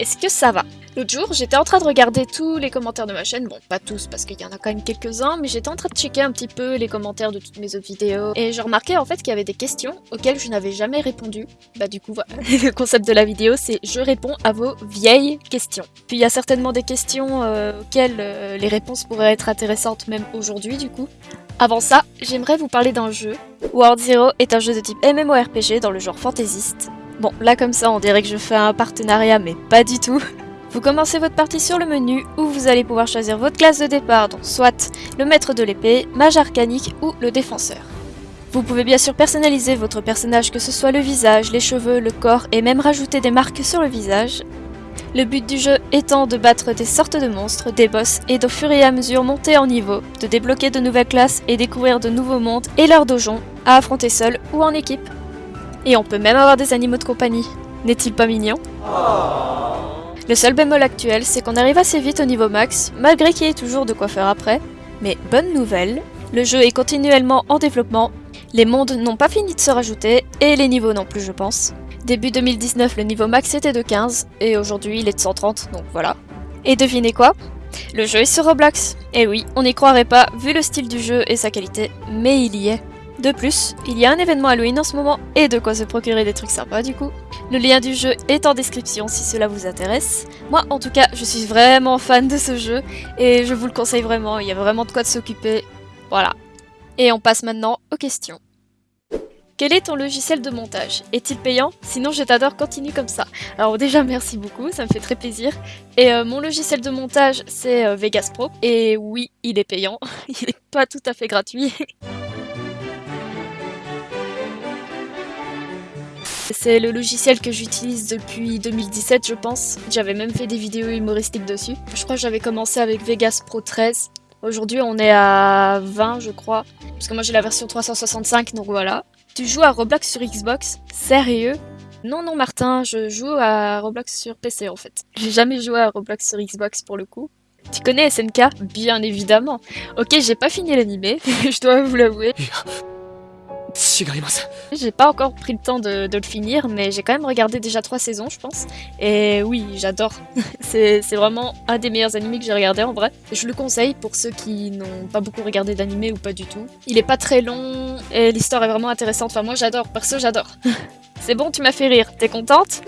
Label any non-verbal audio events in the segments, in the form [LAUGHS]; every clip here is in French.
est-ce que ça va? L'autre jour, j'étais en train de regarder tous les commentaires de ma chaîne, bon pas tous parce qu'il y en a quand même quelques-uns, mais j'étais en train de checker un petit peu les commentaires de toutes mes autres vidéos, et je remarquais en fait qu'il y avait des questions auxquelles je n'avais jamais répondu. Bah du coup voilà, [LAUGHS] le concept de la vidéo c'est je réponds à vos vieilles questions. Puis il y a certainement des questions euh, auxquelles euh, les réponses pourraient être intéressantes même aujourd'hui du coup. Avant ça, j'aimerais vous parler d'un jeu. World Zero est un jeu de type MMORPG dans le genre fantaisiste. Bon, là comme ça on dirait que je fais un partenariat mais pas du tout. Vous commencez votre partie sur le menu où vous allez pouvoir choisir votre classe de départ, donc soit le maître de l'épée, mage arcanique ou le défenseur. Vous pouvez bien sûr personnaliser votre personnage, que ce soit le visage, les cheveux, le corps et même rajouter des marques sur le visage. Le but du jeu étant de battre des sortes de monstres, des boss et d'au fur et à mesure monter en niveau, de débloquer de nouvelles classes et découvrir de nouveaux mondes et leurs dojons à affronter seul ou en équipe. Et on peut même avoir des animaux de compagnie. N'est-il pas mignon? Le seul bémol actuel, c'est qu'on arrive assez vite au niveau max, malgré qu'il y ait toujours de quoi faire après. Mais bonne nouvelle, le jeu est continuellement en développement, les mondes n'ont pas fini de se rajouter, et les niveaux non plus je pense. Début 2019, le niveau max était de 15, et aujourd'hui il est de 130, donc voilà. Et devinez quoi? Le jeu est sur Roblox. Et oui, on n'y croirait pas, vu le style du jeu et sa qualité, mais il y est. De plus, il y a un événement Halloween en ce moment, et de quoi se procurer des trucs sympas du coup. Le lien du jeu est en description si cela vous intéresse. Moi en tout cas, je suis vraiment fan de ce jeu, et je vous le conseille vraiment, il y a vraiment de quoi de s'occuper. Voilà. Et on passe maintenant aux questions. Quel est ton logiciel de montage? Est-il payant? Sinon je t'adore, continue comme ça. Alors déjà merci beaucoup, ça me fait très plaisir. Et euh, mon logiciel de montage c'est euh, Vegas Pro. Et oui, il est payant, [LAUGHS] il n'est pas tout à fait gratuit. [LAUGHS] C'est le logiciel que j'utilise depuis 2017 je pense. J'avais même fait des vidéos humoristiques dessus. Je crois que j'avais commencé avec Vegas Pro 13. Aujourd'hui on est à 20 je crois. Parce que moi j'ai la version 365 donc voilà. Tu joues à Roblox sur Xbox? Sérieux? Non, non, Martin, je joue à Roblox sur PC en fait. J'ai jamais joué à Roblox sur Xbox pour le coup. Tu connais SNK Bien évidemment. Ok, j'ai pas fini l'animé, [LAUGHS] je dois vous l'avouer. [LAUGHS] J'ai pas encore pris le temps de, le finir, mais j'ai quand même regardé déjà trois saisons, je pense. Et oui, j'adore. [LAUGHS] c'est vraiment un des meilleurs animés que j'ai regardé en vrai. Je le conseille pour ceux qui n'ont pas beaucoup regardé d'animé ou pas du tout. Il est pas très long et l'histoire est vraiment intéressante. Enfin, moi j'adore, perso j'adore. [LAUGHS] c'est bon, tu m'as fait rire. T'es contente?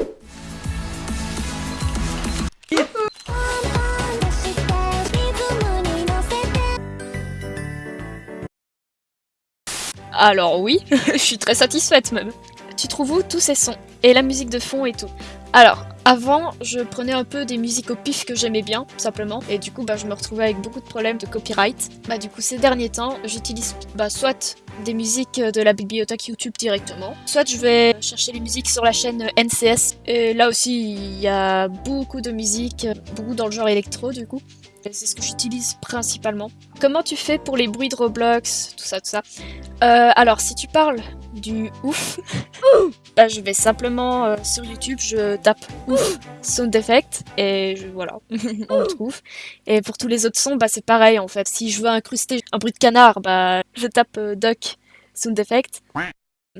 Alors oui, [LAUGHS] je suis très satisfaite même. Tu trouves où tous ces sons Et la musique de fond et tout? Alors, avant, je prenais un peu des musiques au pif que j'aimais bien, simplement, et du coup, bah, je me retrouvais avec beaucoup de problèmes de copyright. Bah, du coup, ces derniers temps, j'utilise bah, soit des musiques de la bibliothèque YouTube directement, soit je vais chercher les musiques sur la chaîne NCS, et là aussi, il y a beaucoup de musique, beaucoup dans le genre électro, du coup. C'est ce que j'utilise principalement. Comment tu fais pour les bruits de Roblox, tout ça, tout ça? Euh, Alors, si tu parles du ouf, [LAUGHS] bah, je vais simplement euh, sur YouTube, je tape ouf sound effect et je, voilà, [LAUGHS] on le trouve. Et pour tous les autres sons, bah, c'est pareil en fait. Si je veux incruster un bruit de canard, je tape euh, duck sound effect.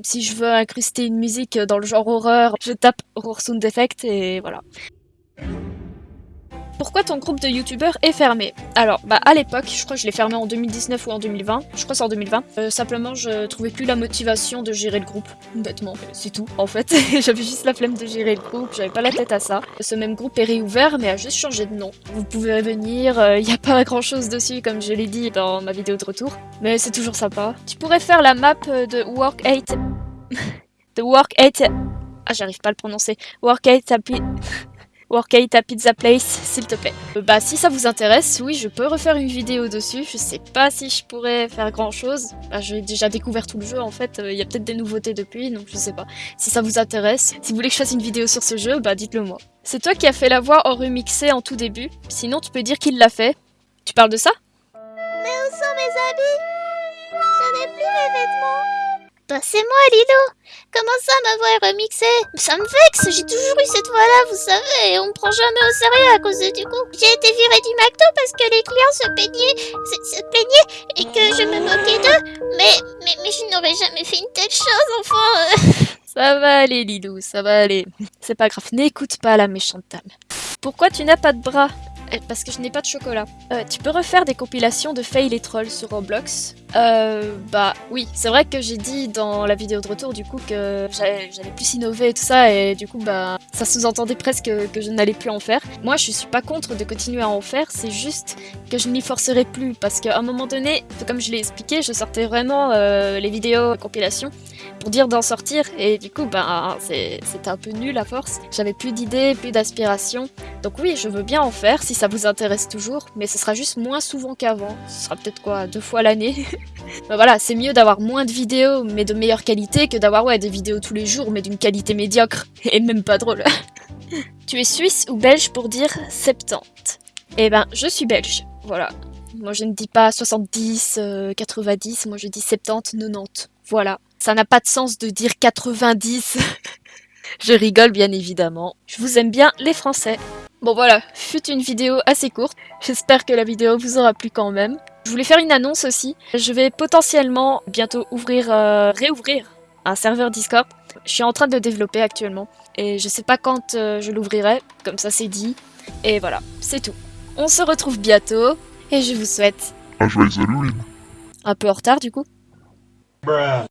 Si je veux incruster une musique dans le genre horreur, je tape horror sound effect et voilà. Pourquoi ton groupe de youtubeurs est fermé? Alors, bah à l'époque, je crois que je l'ai fermé en 2019 ou en 2020, je crois c'est en 2020, euh, simplement je trouvais plus la motivation de gérer le groupe, bêtement, c'est tout en fait. [LAUGHS] j'avais juste la flemme de gérer le groupe, j'avais pas la tête à ça. Ce même groupe est réouvert mais a juste changé de nom. Vous pouvez revenir, il euh, n'y a pas grand chose dessus comme je l'ai dit dans ma vidéo de retour, mais c'est toujours sympa. Tu pourrais faire la map de Work 8... [LAUGHS] de Work 8... Ah j'arrive pas à le prononcer. Work 8 [LAUGHS] Workate à Pizza Place, s'il te plaît. Euh, bah si ça vous intéresse, oui, je peux refaire une vidéo dessus. Je sais pas si je pourrais faire grand chose. Bah, j'ai déjà découvert tout le jeu en fait. Euh, il y a peut-être des nouveautés depuis, donc je sais pas. Si ça vous intéresse, si vous voulez que je fasse une vidéo sur ce jeu, bah dites-le moi. C'est toi qui as fait la voix en remixé en tout début. Sinon, tu peux dire qu'il l'a fait. Tu parles de ça? Mais où sont mes habits? Je n'ai plus mes vêtements c'est moi, Lido Comment ça, ma voix est remixée? Ça me vexe, j'ai toujours eu cette voix-là, vous savez, et on me prend jamais au sérieux à cause du coup. J'ai été virée du McDo parce que les clients se plaignaient, se, plaignaient, et que je me moquais d'eux, mais, mais, mais je n'aurais jamais fait une telle chose, enfin... [LAUGHS] ça va aller, Lido, ça va aller. C'est pas grave, n'écoute pas la méchante dame. Pourquoi tu n'as pas de bras? Euh, Parce que je n'ai pas de chocolat. Euh, tu peux refaire des compilations de fail et trolls sur Roblox Euh, bah oui, c'est vrai que j'ai dit dans la vidéo de retour du coup que j'allais j'allais plus innover et tout ça et du coup bah ça sous-entendait presque que je n'allais plus en faire. Moi je suis pas contre de continuer à en faire, c'est juste que je n'y forcerai plus parce qu'à un moment donné, comme je l'ai expliqué, je sortais vraiment euh, les vidéos compilations pour dire d'en sortir et du coup bah c'est- c'était un peu nul à force. J'avais plus d'idées, plus d'aspiration. Donc oui, je veux bien en faire si ça vous intéresse toujours, mais ce sera juste moins souvent qu'avant. Ce sera peut-être quoi, deux fois l'année. Mais [LAUGHS] voilà, c'est mieux d'avoir moins de vidéos mais de meilleure qualité que d'avoir ouais des vidéos tous les jours mais d'une qualité médiocre [LAUGHS] et même pas drôle. [LAUGHS] tu es suisse ou belge pour dire 70 Eh ben, je suis belge. Voilà. Moi je ne dis pas 70, euh, 90, moi je dis 70, 90. Voilà. Ça n'a pas de sens de dire 90. [LAUGHS] je rigole bien évidemment. Je vous aime bien les Français. Bon voilà, fut une vidéo assez courte. J'espère que la vidéo vous aura plu quand même. Je voulais faire une annonce aussi. Je vais potentiellement bientôt ouvrir, euh, réouvrir un serveur Discord. Je suis en train de le développer actuellement. Et je sais pas quand euh, je l'ouvrirai, comme ça c'est dit. Et voilà, c'est tout. On se retrouve bientôt. Et je vous souhaite Un joyeux Halloween. un peu en retard du coup. Bruh.